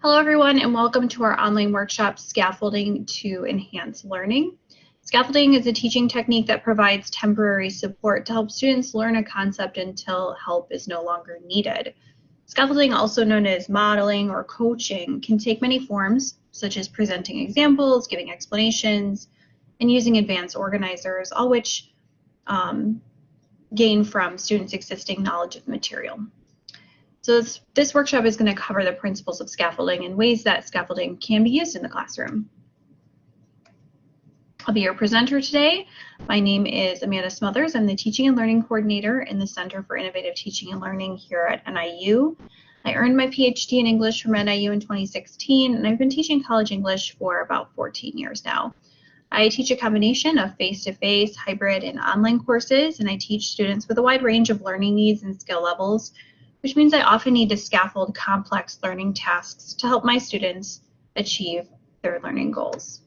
Hello, everyone, and welcome to our online workshop, Scaffolding to Enhance Learning. Scaffolding is a teaching technique that provides temporary support to help students learn a concept until help is no longer needed. Scaffolding, also known as modeling or coaching, can take many forms, such as presenting examples, giving explanations, and using advanced organizers, all which um, gain from students' existing knowledge of the material. So this, this workshop is going to cover the principles of scaffolding and ways that scaffolding can be used in the classroom. I'll be your presenter today. My name is Amanda Smothers. I'm the Teaching and Learning Coordinator in the Center for Innovative Teaching and Learning here at NIU. I earned my PhD in English from NIU in 2016, and I've been teaching college English for about 14 years now. I teach a combination of face-to-face, -face, hybrid, and online courses, and I teach students with a wide range of learning needs and skill levels which means I often need to scaffold complex learning tasks to help my students achieve their learning goals.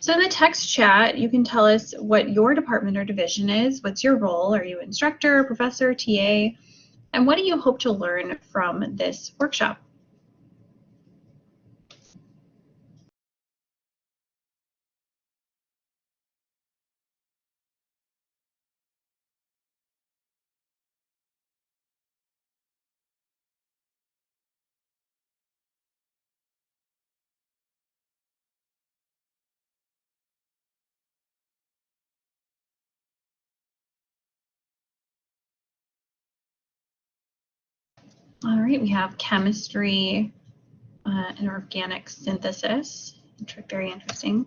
So in the text chat, you can tell us what your department or division is, what's your role, are you instructor, professor, TA, and what do you hope to learn from this workshop? All right, we have chemistry uh, and organic synthesis, which are very interesting.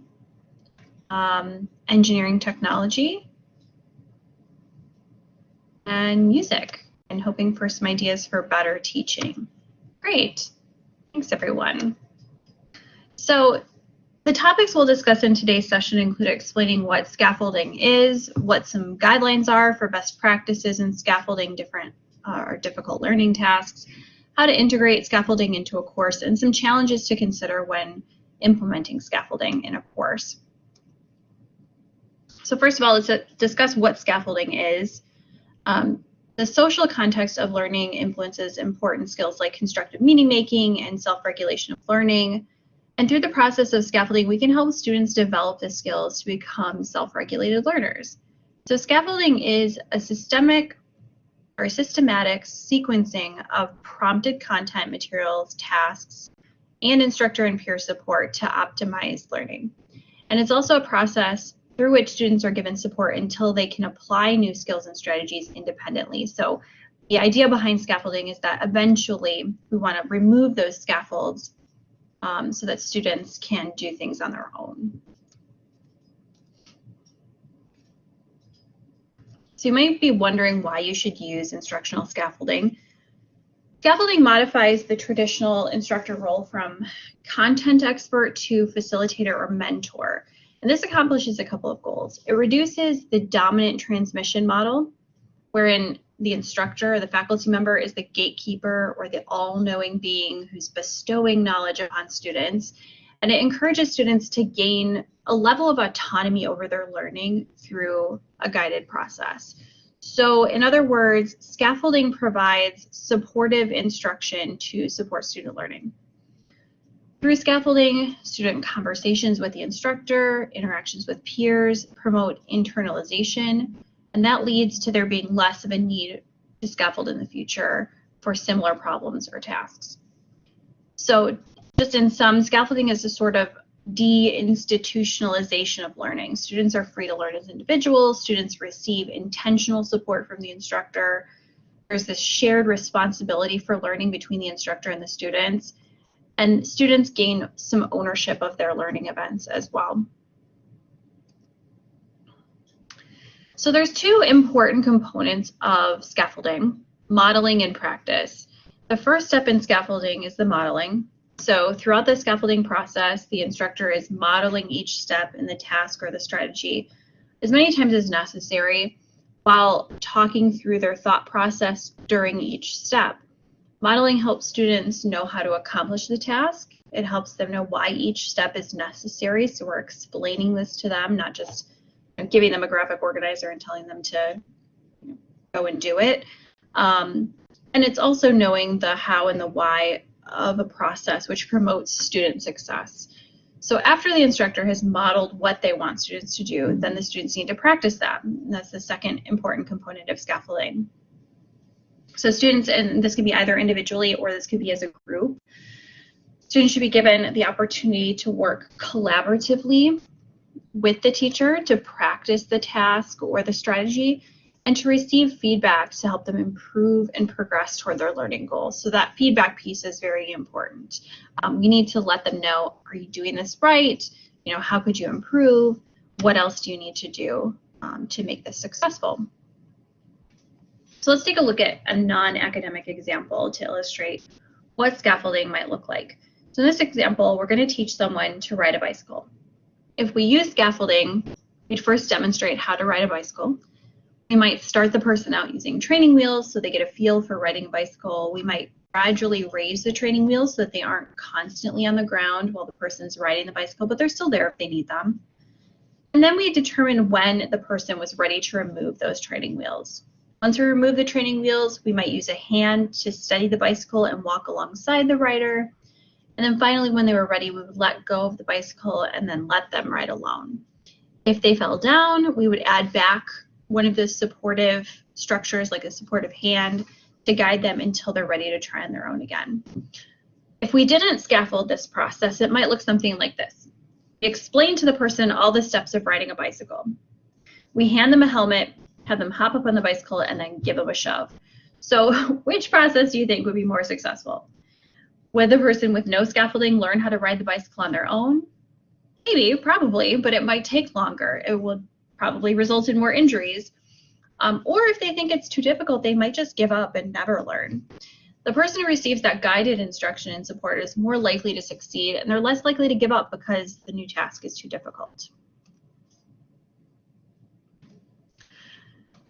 Um, engineering technology and music and hoping for some ideas for better teaching. Great, thanks everyone. So the topics we'll discuss in today's session include explaining what scaffolding is, what some guidelines are for best practices in scaffolding different or difficult learning tasks, how to integrate scaffolding into a course, and some challenges to consider when implementing scaffolding in a course. So first of all, let's discuss what scaffolding is. Um, the social context of learning influences important skills like constructive meaning making and self-regulation of learning. And through the process of scaffolding, we can help students develop the skills to become self-regulated learners. So scaffolding is a systemic or systematic sequencing of prompted content materials, tasks, and instructor and peer support to optimize learning. And it's also a process through which students are given support until they can apply new skills and strategies independently. So the idea behind scaffolding is that eventually we want to remove those scaffolds um, so that students can do things on their own. So you might be wondering why you should use instructional scaffolding. Scaffolding modifies the traditional instructor role from content expert to facilitator or mentor. And this accomplishes a couple of goals. It reduces the dominant transmission model, wherein the instructor or the faculty member is the gatekeeper or the all-knowing being who's bestowing knowledge upon students. And it encourages students to gain a level of autonomy over their learning through a guided process. So in other words, scaffolding provides supportive instruction to support student learning. Through scaffolding, student conversations with the instructor, interactions with peers promote internalization, and that leads to there being less of a need to scaffold in the future for similar problems or tasks. So just in sum, scaffolding is a sort of deinstitutionalization of learning. Students are free to learn as individuals. Students receive intentional support from the instructor. There's this shared responsibility for learning between the instructor and the students. And students gain some ownership of their learning events as well. So there's two important components of scaffolding, modeling and practice. The first step in scaffolding is the modeling. So throughout the scaffolding process, the instructor is modeling each step in the task or the strategy as many times as necessary while talking through their thought process during each step. Modeling helps students know how to accomplish the task. It helps them know why each step is necessary. So we're explaining this to them, not just giving them a graphic organizer and telling them to go and do it. Um, and it's also knowing the how and the why of a process which promotes student success. So after the instructor has modeled what they want students to do, then the students need to practice that. And that's the second important component of scaffolding. So students, and this could be either individually or this could be as a group, students should be given the opportunity to work collaboratively with the teacher to practice the task or the strategy and to receive feedback to help them improve and progress toward their learning goals. So that feedback piece is very important. Um, you need to let them know, are you doing this right? You know, how could you improve? What else do you need to do um, to make this successful? So let's take a look at a non-academic example to illustrate what scaffolding might look like. So in this example, we're going to teach someone to ride a bicycle. If we use scaffolding, we'd first demonstrate how to ride a bicycle. We might start the person out using training wheels so they get a feel for riding a bicycle. We might gradually raise the training wheels so that they aren't constantly on the ground while the person's riding the bicycle, but they're still there if they need them. And then we determine when the person was ready to remove those training wheels. Once we remove the training wheels, we might use a hand to steady the bicycle and walk alongside the rider. And then finally, when they were ready, we would let go of the bicycle and then let them ride alone. If they fell down, we would add back one of the supportive structures, like a supportive hand, to guide them until they're ready to try on their own again. If we didn't scaffold this process, it might look something like this. Explain to the person all the steps of riding a bicycle. We hand them a helmet, have them hop up on the bicycle, and then give them a shove. So which process do you think would be more successful? Would the person with no scaffolding learn how to ride the bicycle on their own? Maybe, probably, but it might take longer. It would probably result in more injuries. Um, or if they think it's too difficult, they might just give up and never learn. The person who receives that guided instruction and support is more likely to succeed and they're less likely to give up because the new task is too difficult.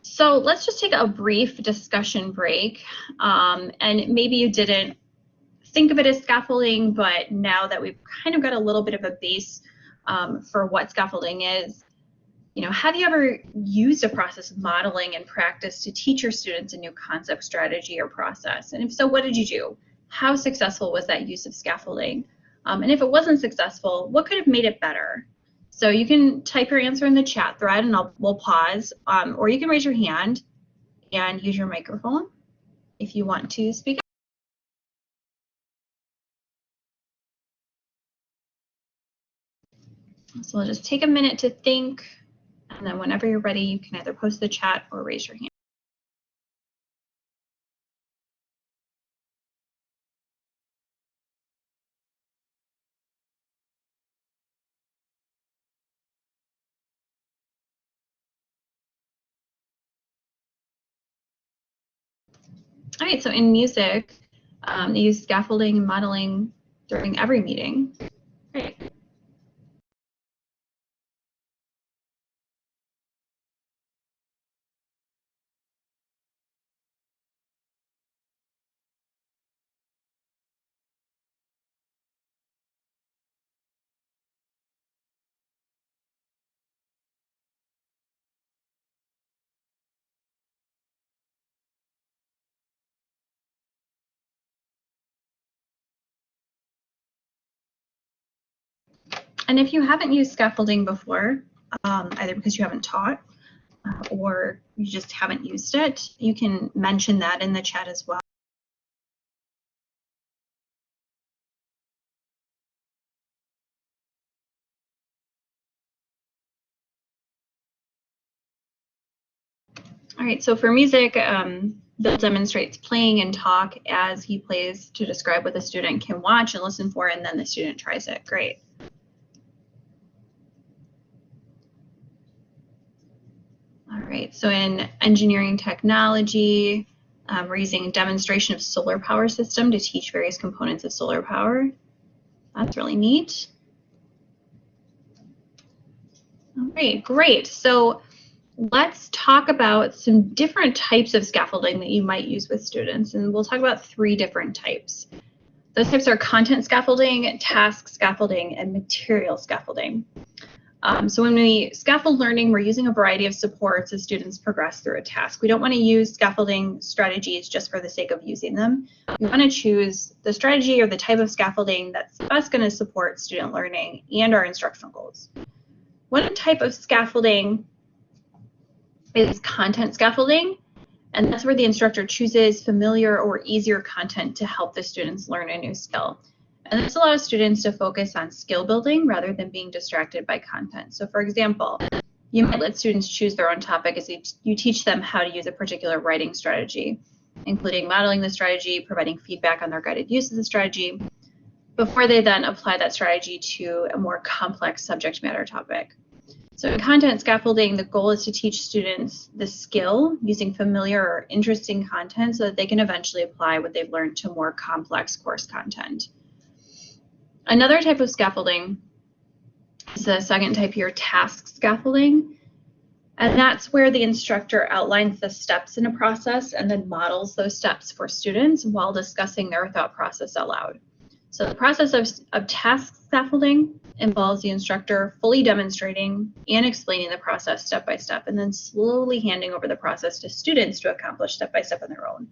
So let's just take a brief discussion break. Um, and maybe you didn't think of it as scaffolding, but now that we've kind of got a little bit of a base um, for what scaffolding is, you know, have you ever used a process of modeling and practice to teach your students a new concept, strategy, or process? And if so, what did you do? How successful was that use of scaffolding? Um, and if it wasn't successful, what could have made it better? So you can type your answer in the chat thread and I'll, we'll pause, um, or you can raise your hand and use your microphone if you want to speak. So we'll just take a minute to think. And then whenever you're ready, you can either post the chat or raise your hand. All right, so in music, um, they use scaffolding and modeling during every meeting. And if you haven't used scaffolding before, um, either because you haven't taught uh, or you just haven't used it, you can mention that in the chat as well. All right, so for music, um, Bill demonstrates playing and talk as he plays to describe what the student can watch and listen for, and then the student tries it. Great. Right, so in engineering technology, um, we're using a demonstration of solar power system to teach various components of solar power. That's really neat. All right, great. So let's talk about some different types of scaffolding that you might use with students. And we'll talk about three different types. Those types are content scaffolding, task scaffolding, and material scaffolding. Um, so when we scaffold learning, we're using a variety of supports as students progress through a task. We don't want to use scaffolding strategies just for the sake of using them. We want to choose the strategy or the type of scaffolding that's best going to support student learning and our instructional goals. One type of scaffolding is content scaffolding, and that's where the instructor chooses familiar or easier content to help the students learn a new skill. And this allows students to focus on skill building rather than being distracted by content. So for example, you might let students choose their own topic as you teach them how to use a particular writing strategy, including modeling the strategy, providing feedback on their guided use of the strategy, before they then apply that strategy to a more complex subject matter topic. So in content scaffolding, the goal is to teach students the skill using familiar or interesting content so that they can eventually apply what they've learned to more complex course content. Another type of scaffolding is the second type here, task scaffolding. And that's where the instructor outlines the steps in a process and then models those steps for students while discussing their thought process aloud. So the process of, of task scaffolding involves the instructor fully demonstrating and explaining the process step by step and then slowly handing over the process to students to accomplish step by step on their own.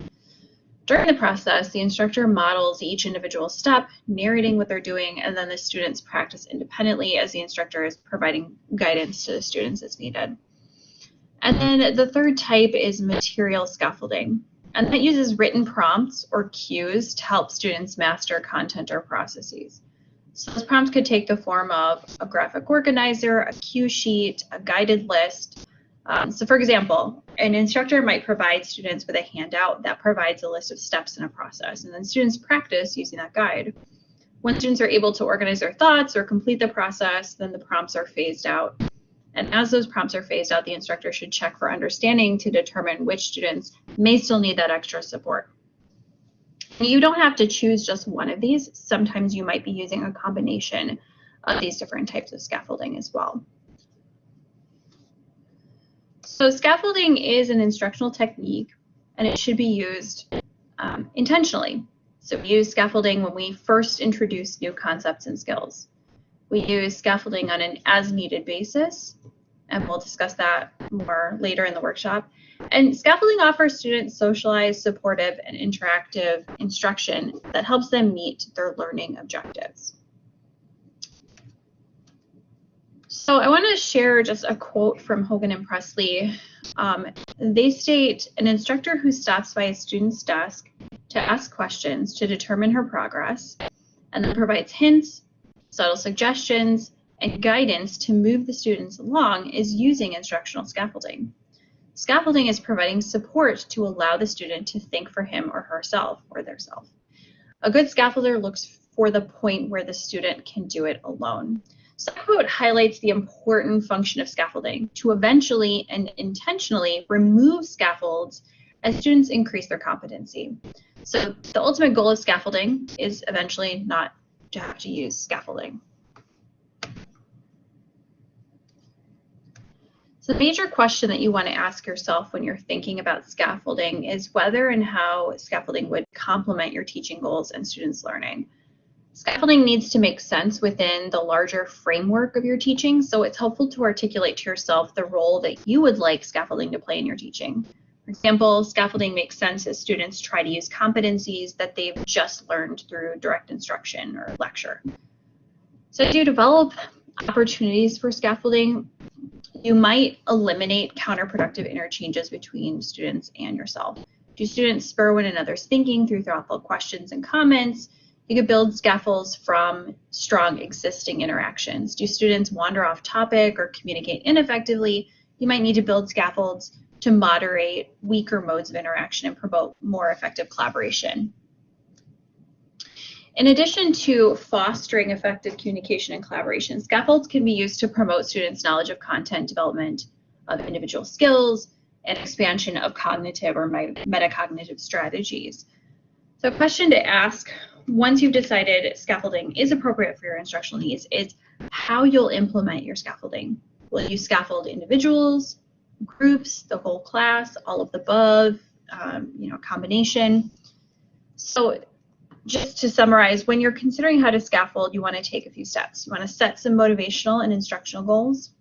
During the process, the instructor models each individual step, narrating what they're doing, and then the students practice independently as the instructor is providing guidance to the students as needed. And then the third type is material scaffolding. And that uses written prompts or cues to help students master content or processes. So those prompts could take the form of a graphic organizer, a cue sheet, a guided list, um, so for example, an instructor might provide students with a handout that provides a list of steps in a process, and then students practice using that guide. When students are able to organize their thoughts or complete the process, then the prompts are phased out. And as those prompts are phased out, the instructor should check for understanding to determine which students may still need that extra support. You don't have to choose just one of these. Sometimes you might be using a combination of these different types of scaffolding as well. So scaffolding is an instructional technique and it should be used um, intentionally. So we use scaffolding when we first introduce new concepts and skills. We use scaffolding on an as needed basis, and we'll discuss that more later in the workshop. And scaffolding offers students socialized, supportive, and interactive instruction that helps them meet their learning objectives. So I want to share just a quote from Hogan and Pressley. Um, they state, an instructor who stops by a student's desk to ask questions to determine her progress and then provides hints, subtle suggestions, and guidance to move the students along is using instructional scaffolding. Scaffolding is providing support to allow the student to think for him or herself or theirself. A good scaffolder looks for the point where the student can do it alone. Quote highlights the important function of scaffolding to eventually and intentionally remove scaffolds as students increase their competency. So the ultimate goal of scaffolding is eventually not to have to use scaffolding. So the major question that you want to ask yourself when you're thinking about scaffolding is whether and how scaffolding would complement your teaching goals and students' learning. Scaffolding needs to make sense within the larger framework of your teaching, so it's helpful to articulate to yourself the role that you would like scaffolding to play in your teaching. For example, scaffolding makes sense as students try to use competencies that they've just learned through direct instruction or lecture. So to develop opportunities for scaffolding, you might eliminate counterproductive interchanges between students and yourself. Do students spur one another's thinking through thoughtful questions and comments? You could build scaffolds from strong existing interactions. Do students wander off topic or communicate ineffectively? You might need to build scaffolds to moderate weaker modes of interaction and promote more effective collaboration. In addition to fostering effective communication and collaboration, scaffolds can be used to promote students' knowledge of content development of individual skills and expansion of cognitive or metacognitive strategies. So a question to ask once you've decided scaffolding is appropriate for your instructional needs is how you'll implement your scaffolding. Will you scaffold individuals, groups, the whole class, all of the above, um, you know, combination? So just to summarize, when you're considering how to scaffold, you want to take a few steps. You want to set some motivational and instructional goals.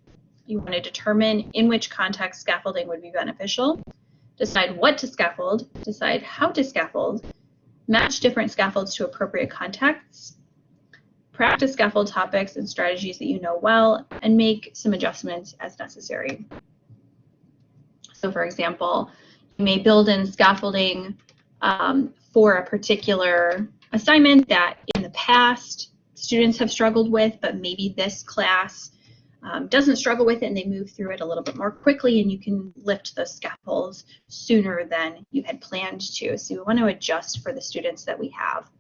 You want to determine in which context scaffolding would be beneficial, decide what to scaffold, decide how to scaffold, match different scaffolds to appropriate contexts, practice scaffold topics and strategies that you know well, and make some adjustments as necessary. So for example, you may build in scaffolding um, for a particular assignment that in the past students have struggled with, but maybe this class um, doesn't struggle with it and they move through it a little bit more quickly and you can lift those scaffolds sooner than you had planned to. So we want to adjust for the students that we have.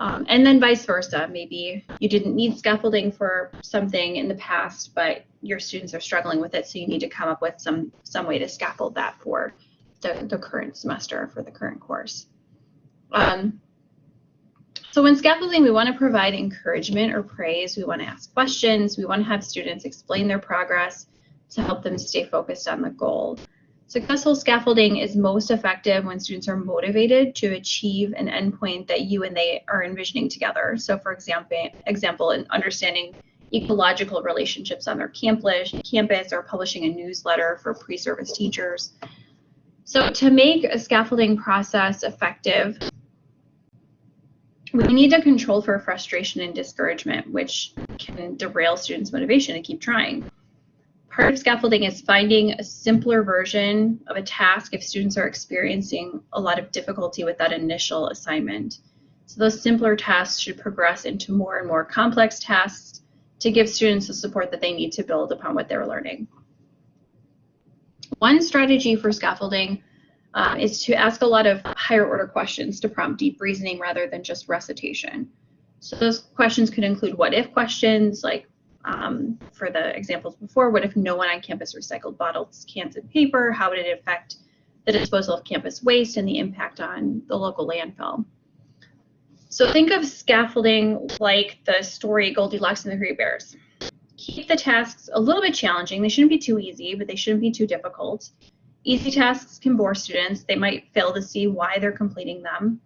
Um, and then vice versa, maybe you didn't need scaffolding for something in the past, but your students are struggling with it, so you need to come up with some, some way to scaffold that for the, the current semester, for the current course. Um, so when scaffolding, we want to provide encouragement or praise. We want to ask questions. We want to have students explain their progress to help them stay focused on the goal. Successful scaffolding is most effective when students are motivated to achieve an endpoint that you and they are envisioning together. So for example, example in understanding ecological relationships on their campus, campus or publishing a newsletter for pre-service teachers. So to make a scaffolding process effective, we need to control for frustration and discouragement, which can derail students' motivation to keep trying. Part of scaffolding is finding a simpler version of a task if students are experiencing a lot of difficulty with that initial assignment. So those simpler tasks should progress into more and more complex tasks to give students the support that they need to build upon what they're learning. One strategy for scaffolding uh, is to ask a lot of higher order questions to prompt deep reasoning rather than just recitation. So those questions could include what if questions like um, for the examples before, what if no one on campus recycled bottles, cans, and paper? How would it affect the disposal of campus waste and the impact on the local landfill? So think of scaffolding like the story Goldilocks and the Three Bears. Keep the tasks a little bit challenging. They shouldn't be too easy, but they shouldn't be too difficult. Easy tasks can bore students. They might fail to see why they're completing them.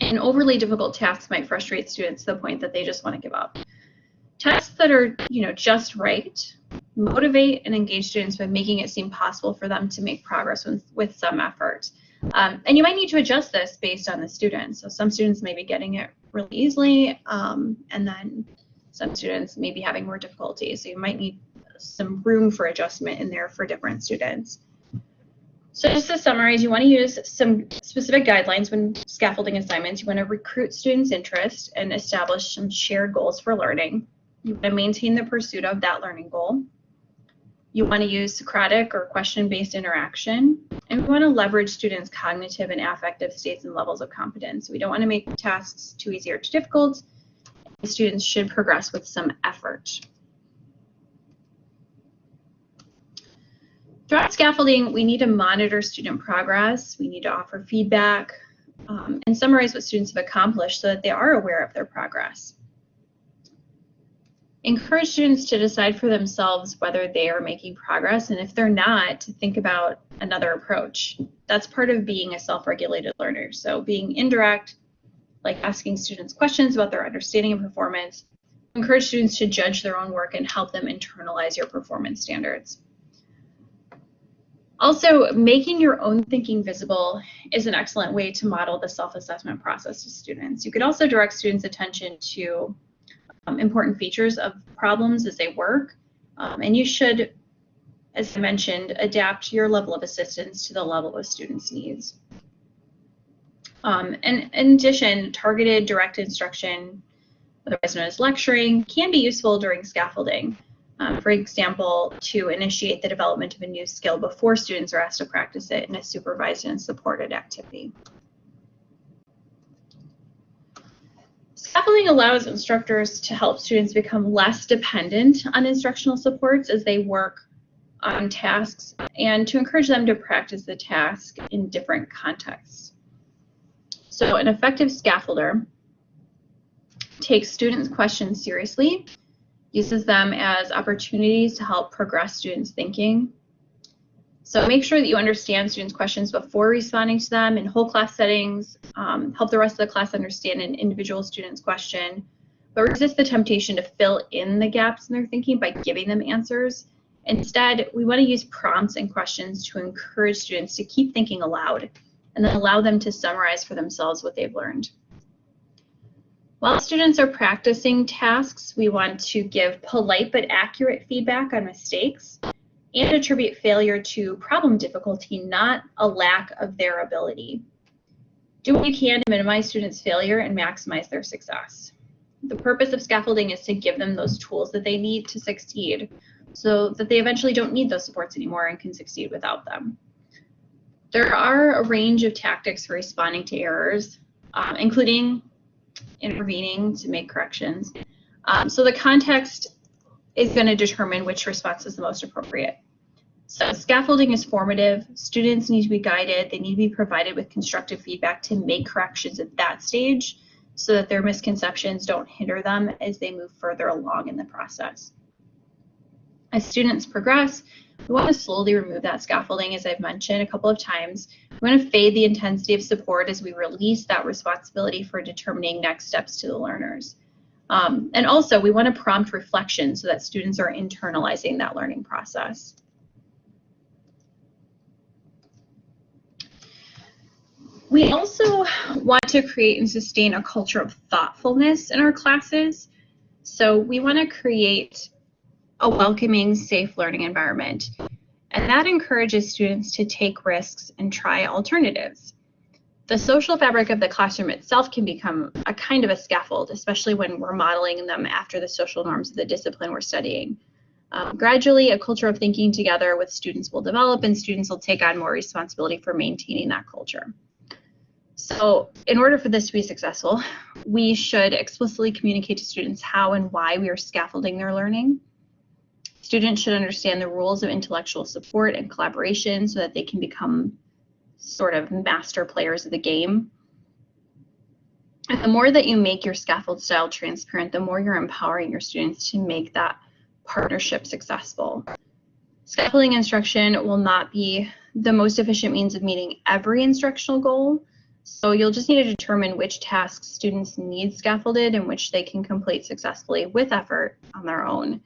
And overly difficult tasks might frustrate students to the point that they just want to give up. Tests that are, you know, just right motivate and engage students by making it seem possible for them to make progress with, with some effort. Um, and you might need to adjust this based on the students. So some students may be getting it really easily, um, and then some students may be having more difficulty. So you might need some room for adjustment in there for different students. So just to summarize, you want to use some specific guidelines when scaffolding assignments. You want to recruit students' interest and establish some shared goals for learning. You want to maintain the pursuit of that learning goal. You want to use Socratic or question-based interaction. And we want to leverage students' cognitive and affective states and levels of competence. We don't want to make tasks too easy or too difficult. Students should progress with some effort. Throughout scaffolding, we need to monitor student progress. We need to offer feedback um, and summarize what students have accomplished so that they are aware of their progress. Encourage students to decide for themselves whether they are making progress and if they're not to think about another approach. That's part of being a self-regulated learner. So being indirect like asking students questions about their understanding and performance encourage students to judge their own work and help them internalize your performance standards also, making your own thinking visible is an excellent way to model the self-assessment process to students. You could also direct students' attention to um, important features of problems as they work. Um, and you should, as I mentioned, adapt your level of assistance to the level of students' needs. Um, and in addition, targeted direct instruction, otherwise known as lecturing, can be useful during scaffolding. Um, for example, to initiate the development of a new skill before students are asked to practice it in a supervised and supported activity. Scaffolding allows instructors to help students become less dependent on instructional supports as they work on tasks and to encourage them to practice the task in different contexts. So an effective scaffolder takes students' questions seriously, uses them as opportunities to help progress students' thinking, So make sure that you understand students' questions before responding to them in whole class settings. Um, help the rest of the class understand an individual student's question, but resist the temptation to fill in the gaps in their thinking by giving them answers. Instead, we want to use prompts and questions to encourage students to keep thinking aloud and then allow them to summarize for themselves what they've learned. While students are practicing tasks, we want to give polite but accurate feedback on mistakes and attribute failure to problem difficulty, not a lack of their ability. Do what you can to minimize students' failure and maximize their success. The purpose of scaffolding is to give them those tools that they need to succeed so that they eventually don't need those supports anymore and can succeed without them. There are a range of tactics for responding to errors, um, including intervening to make corrections. Um, so the context is going to determine which response is the most appropriate. So scaffolding is formative. Students need to be guided. They need to be provided with constructive feedback to make corrections at that stage so that their misconceptions don't hinder them as they move further along in the process. As students progress, we want to slowly remove that scaffolding, as I've mentioned a couple of times. We want to fade the intensity of support as we release that responsibility for determining next steps to the learners. Um, and also, we want to prompt reflection so that students are internalizing that learning process. We also want to create and sustain a culture of thoughtfulness in our classes. So we want to create a welcoming, safe learning environment. And that encourages students to take risks and try alternatives. The social fabric of the classroom itself can become a kind of a scaffold, especially when we're modeling them after the social norms of the discipline we're studying. Um, gradually, a culture of thinking together with students will develop and students will take on more responsibility for maintaining that culture. So in order for this to be successful, we should explicitly communicate to students how and why we are scaffolding their learning. Students should understand the rules of intellectual support and collaboration so that they can become sort of master players of the game. And the more that you make your scaffold style transparent, the more you're empowering your students to make that partnership successful. Scaffolding instruction will not be the most efficient means of meeting every instructional goal, so you'll just need to determine which tasks students need scaffolded and which they can complete successfully with effort on their own.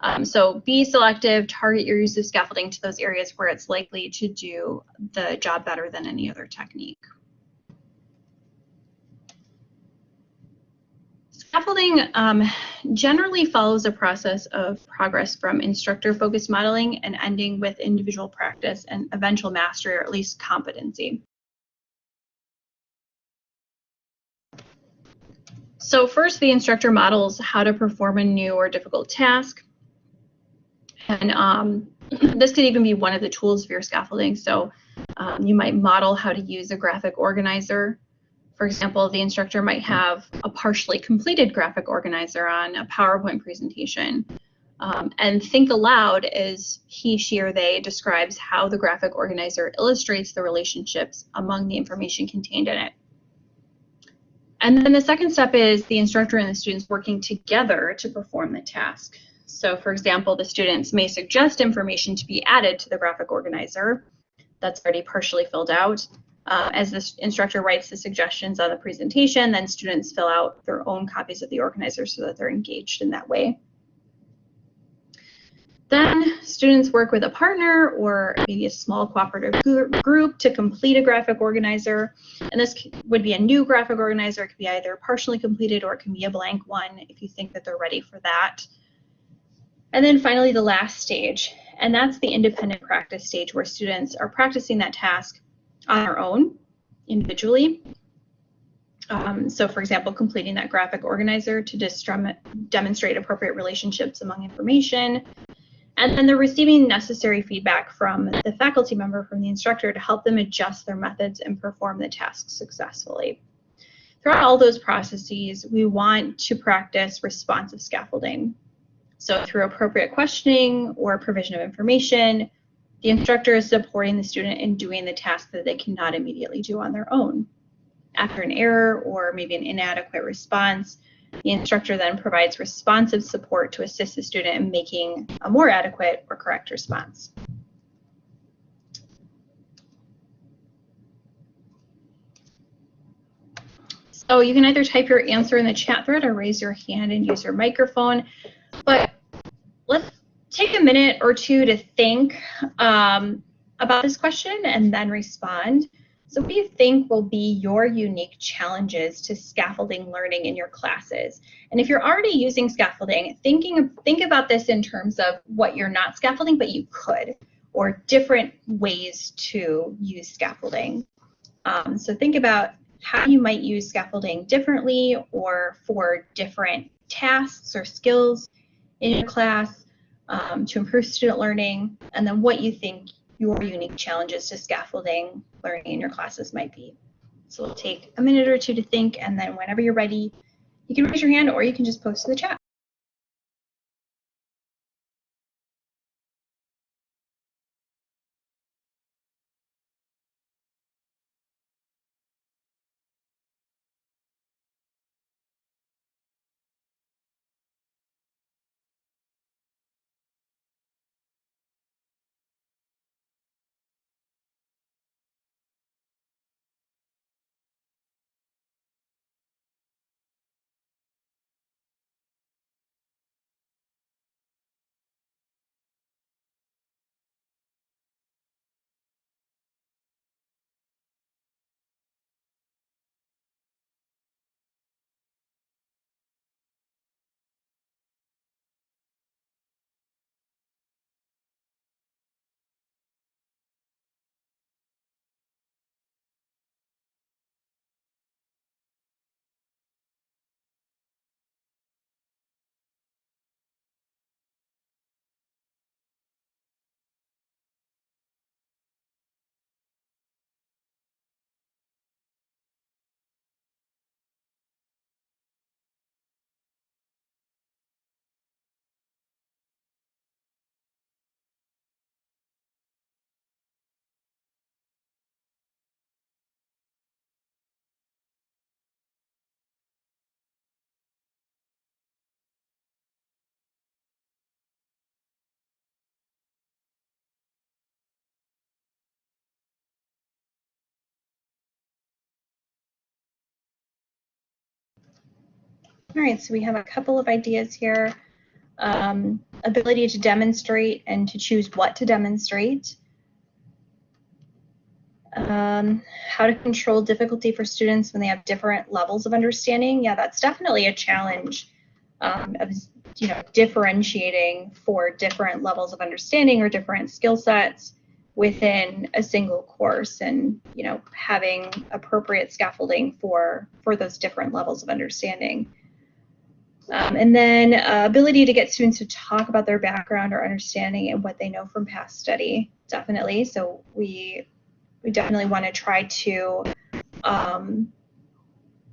Um, so be selective, target your use of scaffolding to those areas where it's likely to do the job better than any other technique. Scaffolding um, generally follows a process of progress from instructor-focused modeling and ending with individual practice and eventual mastery or at least competency. So first, the instructor models how to perform a new or difficult task. And um, this could even be one of the tools for your scaffolding. So um, you might model how to use a graphic organizer. For example, the instructor might have a partially completed graphic organizer on a PowerPoint presentation. Um, and think aloud as he, she, or they describes how the graphic organizer illustrates the relationships among the information contained in it. And then the second step is the instructor and the students working together to perform the task. So for example, the students may suggest information to be added to the graphic organizer that's already partially filled out. Uh, as the instructor writes the suggestions on the presentation, then students fill out their own copies of the organizer so that they're engaged in that way. Then students work with a partner or maybe a small cooperative group to complete a graphic organizer. And this would be a new graphic organizer. It could be either partially completed or it can be a blank one if you think that they're ready for that. And then finally, the last stage, and that's the independent practice stage where students are practicing that task on their own, individually. Um, so for example, completing that graphic organizer to demonstrate appropriate relationships among information. And then they're receiving necessary feedback from the faculty member, from the instructor to help them adjust their methods and perform the task successfully. Throughout all those processes, we want to practice responsive scaffolding. So through appropriate questioning or provision of information, the instructor is supporting the student in doing the task that they cannot immediately do on their own. After an error or maybe an inadequate response, the instructor then provides responsive support to assist the student in making a more adequate or correct response. So you can either type your answer in the chat thread or raise your hand and use your microphone. Let's take a minute or two to think um, about this question and then respond. So what do you think will be your unique challenges to scaffolding learning in your classes? And if you're already using scaffolding, thinking think about this in terms of what you're not scaffolding, but you could, or different ways to use scaffolding. Um, so think about how you might use scaffolding differently or for different tasks or skills in your class um, to improve student learning, and then what you think your unique challenges to scaffolding learning in your classes might be. So we'll take a minute or two to think, and then whenever you're ready, you can raise your hand or you can just post in the chat. All right, so we have a couple of ideas here. Um, ability to demonstrate and to choose what to demonstrate. Um, how to control difficulty for students when they have different levels of understanding. Yeah, that's definitely a challenge um, of you know differentiating for different levels of understanding or different skill sets within a single course and you know having appropriate scaffolding for for those different levels of understanding. Um, and then uh, ability to get students to talk about their background or understanding and what they know from past study, definitely. So we we definitely want to try to um,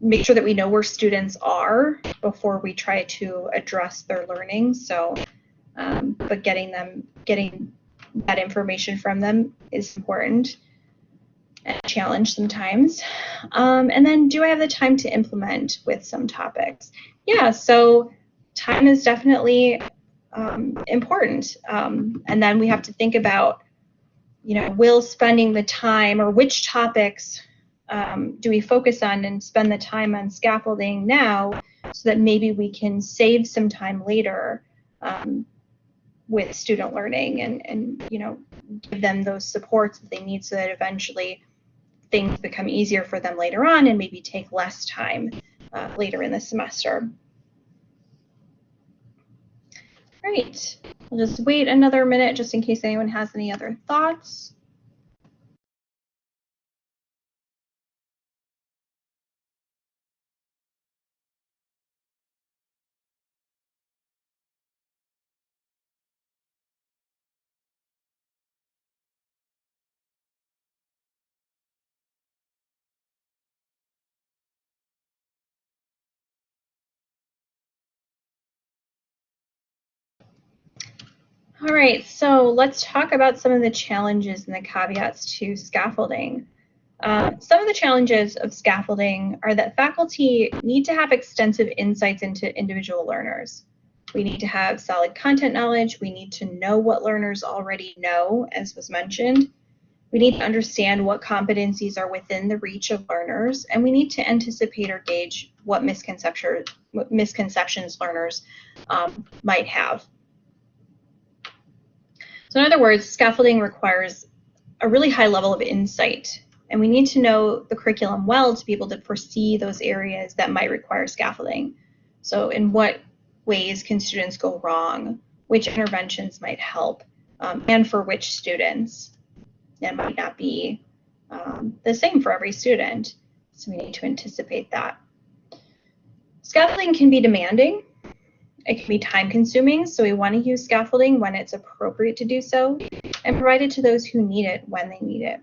make sure that we know where students are before we try to address their learning. So, um, but getting them, getting that information from them is important challenge sometimes. Um, and then do I have the time to implement with some topics? Yeah, so time is definitely um, important. Um, and then we have to think about, you know, will spending the time or which topics um, do we focus on and spend the time on scaffolding now so that maybe we can save some time later um, with student learning and, and, you know, give them those supports that they need so that eventually things become easier for them later on and maybe take less time uh, later in the semester. Great. We'll just wait another minute just in case anyone has any other thoughts. All right, so let's talk about some of the challenges and the caveats to scaffolding. Uh, some of the challenges of scaffolding are that faculty need to have extensive insights into individual learners. We need to have solid content knowledge. We need to know what learners already know, as was mentioned. We need to understand what competencies are within the reach of learners, and we need to anticipate or gauge what, misconception, what misconceptions learners um, might have. So in other words, scaffolding requires a really high level of insight, and we need to know the curriculum well to be able to foresee those areas that might require scaffolding. So in what ways can students go wrong? Which interventions might help? Um, and for which students? It might not be um, the same for every student. So we need to anticipate that. Scaffolding can be demanding. It can be time consuming, so we want to use scaffolding when it's appropriate to do so and provide it to those who need it when they need it.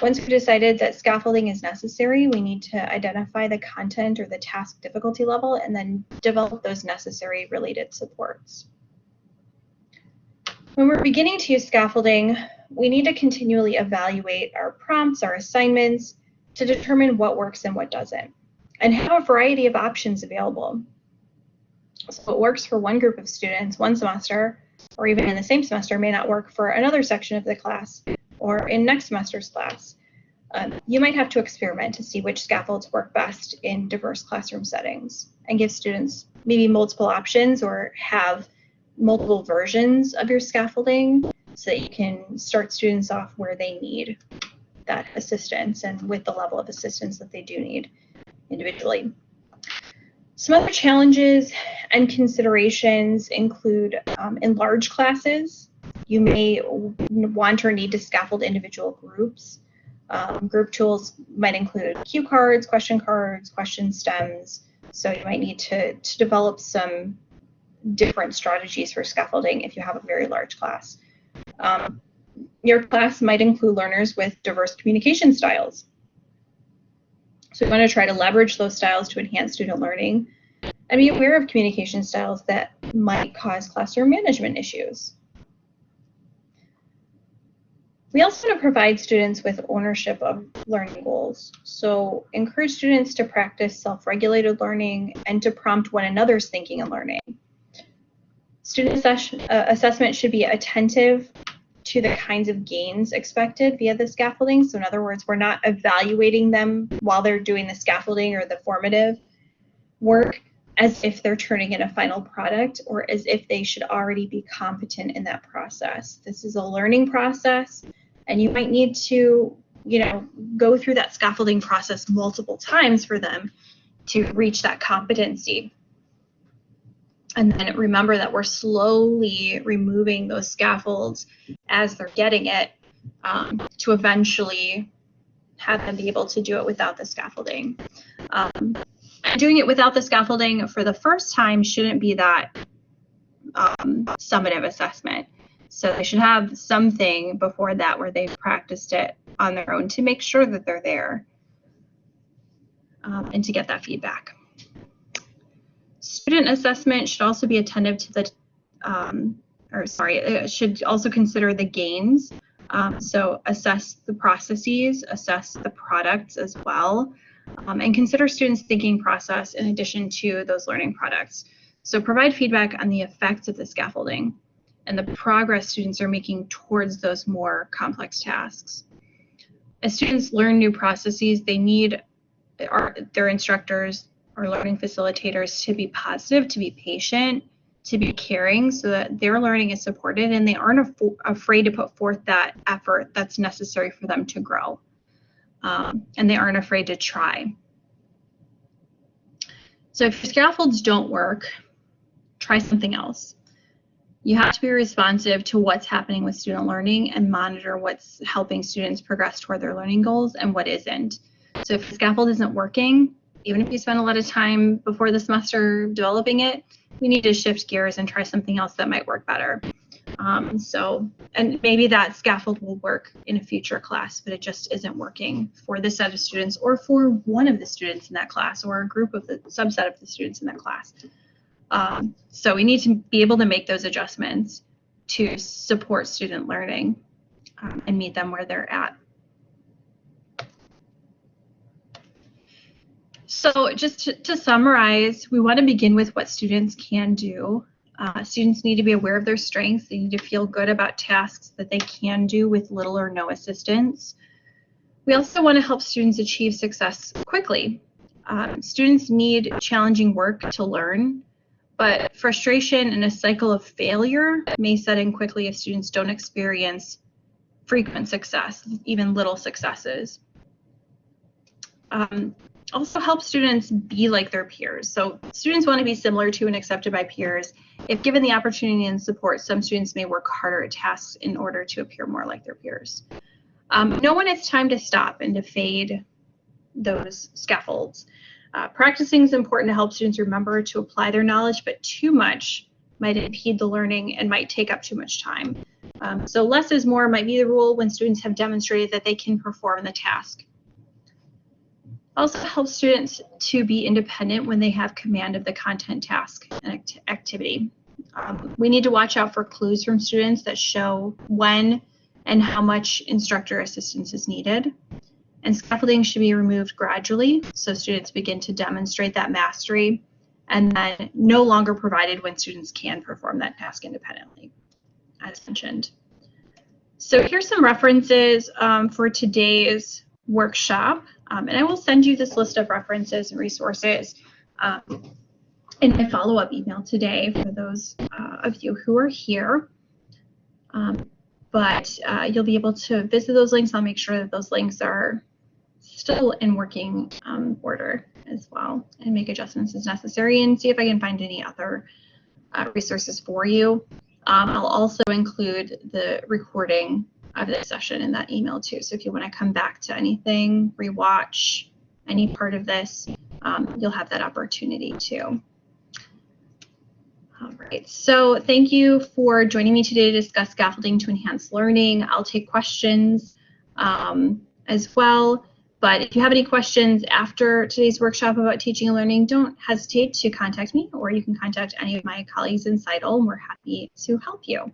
Once we've decided that scaffolding is necessary, we need to identify the content or the task difficulty level and then develop those necessary related supports. When we're beginning to use scaffolding, we need to continually evaluate our prompts, our assignments, to determine what works and what doesn't, and have a variety of options available. So what works for one group of students one semester, or even in the same semester, may not work for another section of the class or in next semester's class. Um, you might have to experiment to see which scaffolds work best in diverse classroom settings and give students maybe multiple options or have multiple versions of your scaffolding so that you can start students off where they need that assistance and with the level of assistance that they do need individually. Some other challenges and considerations include um, in large classes, you may want or need to scaffold individual groups. Um, group tools might include cue cards, question cards, question stems. So you might need to, to develop some different strategies for scaffolding if you have a very large class. Um, your class might include learners with diverse communication styles. So we want to try to leverage those styles to enhance student learning and be aware of communication styles that might cause classroom management issues. We also want to provide students with ownership of learning goals. So encourage students to practice self-regulated learning and to prompt one another's thinking and learning. Student uh, assessment should be attentive to the kinds of gains expected via the scaffolding. So in other words, we're not evaluating them while they're doing the scaffolding or the formative work as if they're turning in a final product or as if they should already be competent in that process. This is a learning process and you might need to, you know, go through that scaffolding process multiple times for them to reach that competency. And then remember that we're slowly removing those scaffolds as they're getting it um, to eventually have them be able to do it without the scaffolding. Um, doing it without the scaffolding for the first time shouldn't be that um, summative assessment. So they should have something before that where they've practiced it on their own to make sure that they're there um, and to get that feedback. Student assessment should also be attentive to the, um, or sorry, it should also consider the gains. Um, so assess the processes, assess the products as well, um, and consider students' thinking process in addition to those learning products. So provide feedback on the effects of the scaffolding and the progress students are making towards those more complex tasks. As students learn new processes, they need our, their instructors or learning facilitators to be positive, to be patient, to be caring so that their learning is supported and they aren't af afraid to put forth that effort that's necessary for them to grow. Um, and they aren't afraid to try. So if scaffolds don't work, try something else. You have to be responsive to what's happening with student learning and monitor what's helping students progress toward their learning goals and what isn't. So if the scaffold isn't working, even if you spend a lot of time before the semester developing it, we need to shift gears and try something else that might work better. Um, so, and maybe that scaffold will work in a future class, but it just isn't working for this set of students or for one of the students in that class or a group of the subset of the students in that class. Um, so we need to be able to make those adjustments to support student learning um, and meet them where they're at. So just to, to summarize, we want to begin with what students can do Uh, students need to be aware of their strengths. They need to feel good about tasks that they can do with little or no assistance. We also want to help students achieve success quickly. Um, students need challenging work to learn, but frustration and a cycle of failure may set in quickly if students don't experience frequent success, even little successes. Um, also help students be like their peers. So students want to be similar to and accepted by peers. If given the opportunity and support, some students may work harder at tasks in order to appear more like their peers. Um, know when it's time to stop and to fade those scaffolds. Uh, practicing is important to help students remember to apply their knowledge, but too much might impede the learning and might take up too much time. Um, so less is more might be the rule when students have demonstrated that they can perform the task. Also helps students to be independent when they have command of the content task and act activity. Um, we need to watch out for clues from students that show when and how much instructor assistance is needed. And scaffolding should be removed gradually so students begin to demonstrate that mastery and then no longer provided when students can perform that task independently, as mentioned. So here's some references um, for today's workshop. Um, and I will send you this list of references and resources um, in my follow-up email today for those uh, of you who are here. Um, but uh, you'll be able to visit those links. I'll make sure that those links are still in working um, order as well and make adjustments as necessary and see if I can find any other uh, resources for you. Um, I'll also include the recording of this session in that email too. So if you want to come back to anything, rewatch any part of this, um, you'll have that opportunity too. All right, so thank you for joining me today to discuss scaffolding to enhance learning. I'll take questions um, as well. But if you have any questions after today's workshop about teaching and learning, don't hesitate to contact me or you can contact any of my colleagues in CITL and we're happy to help you.